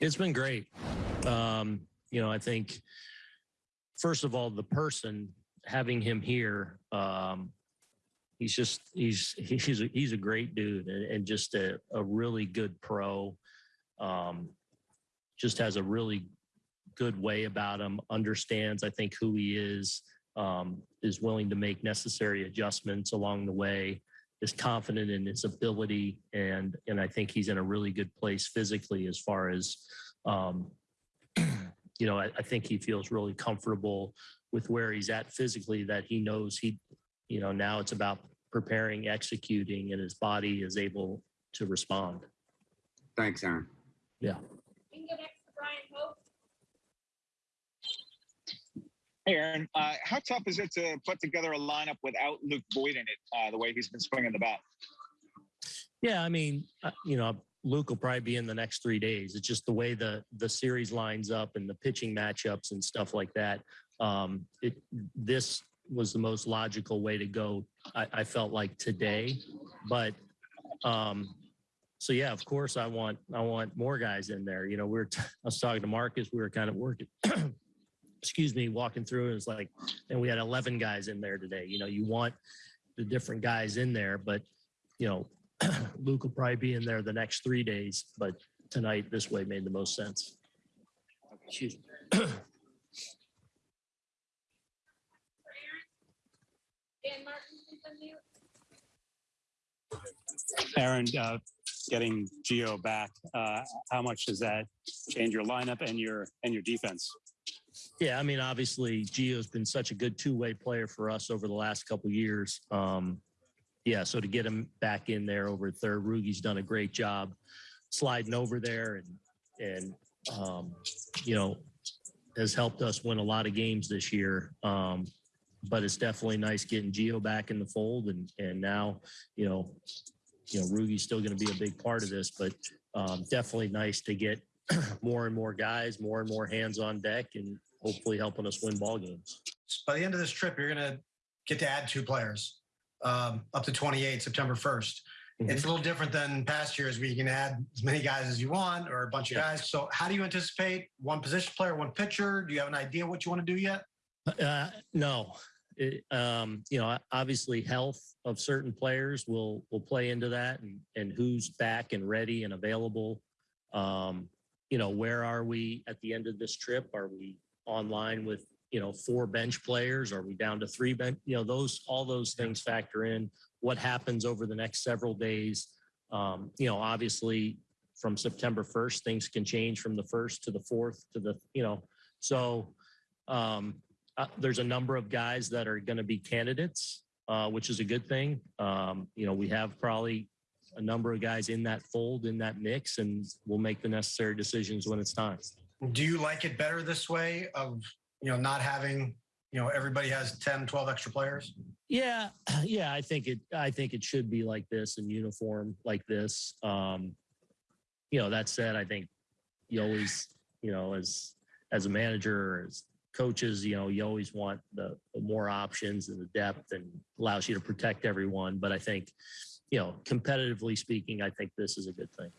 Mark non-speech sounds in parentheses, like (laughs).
It's been great. Um, you know, I think first of all, the person having him here, um, he's just he's he's a, he's a great dude and, and just a, a really good pro. Um, just has a really good way about him. Understands, I think, who he is. Um, is willing to make necessary adjustments along the way. Is confident in his ability, and and I think he's in a really good place physically as far as, um, (clears throat) you know, I, I think he feels really comfortable with where he's at physically. That he knows he, you know, now it's about preparing, executing, and his body is able to respond. Thanks, Aaron. Yeah. We can go next to Bryan Hoch. Hey, Aaron, uh, how tough is it to put together a lineup without Luke Voit in it, uh, the way he's been swinging the bat? Yeah, I mean, uh, you know, Luke will probably be in the next three days. It's just the way the the series lines up and the pitching matchups and stuff like that. Um, it this was the most logical way to go. I, I felt like today, but um, so yeah, of course, I want I want more guys in there. You know, we we're t- (laughs) I was talking to Marcus. We were kind of working. (clears throat) excuse me, walking through. It was like, and we had 11 guys in there today. You know, you want the different guys in there, but you know, (clears throat) Luke will probably be in there the next three days, but tonight this way made the most sense. Excuse me. (clears throat) Aaron, uh, getting Gio back, uh, how much does that change your lineup and your and your defense? Yeah, I mean, obviously, Gio's been such a good two-way player for us over the last couple years. Um, yeah, so to get him back in there over third, Rugi's done a great job sliding over there and and um, you know has helped us win a lot of games this year. Um, but it's definitely nice getting Gio back in the fold, and and now you know you know Rugi's still going to be a big part of this, but um, definitely nice to get (clears throat) more and more guys, more and more hands on deck, and hopefully helping us win ball games. by the end of this trip, you're going to get to add two players um, up to 28 September 1st. Mhm. It's a little different than past years where you can add as many guys as you want or a bunch of Yeah. guys. So, how do you anticipate one position player, one pitcher? Do you have an idea what you want to do yet? Uh, no, it, um, you know, obviously health of certain players will will play into that, and and who's back and ready and available. Um, you know, where are we at the end of this trip? Are we online with you know four bench players? Are we down to three bench? You know, those all those things factor in. What happens over the next several days? Um, you know, obviously from September first, things can change from the first to the fourth to the you know, so. Um, uh, there's a number of guys that are going to be candidates, uh, which is a good thing. Um, you know, we have probably a number of guys in that fold, in that mix, and we'll make the necessary decisions when it's time. Do you like it better this way of, you know, not having, you know, everybody has 10, 12 extra players? Yeah, (clears throat) yeah, I think it. I think it should be like this in uniform, like this. Um, you know, that said, I think you always, you know, as as a manager as coaches, you know, you always want the, the more options and the depth and allows you to protect everyone. But I think, you know, competitively speaking, I think this is a good thing.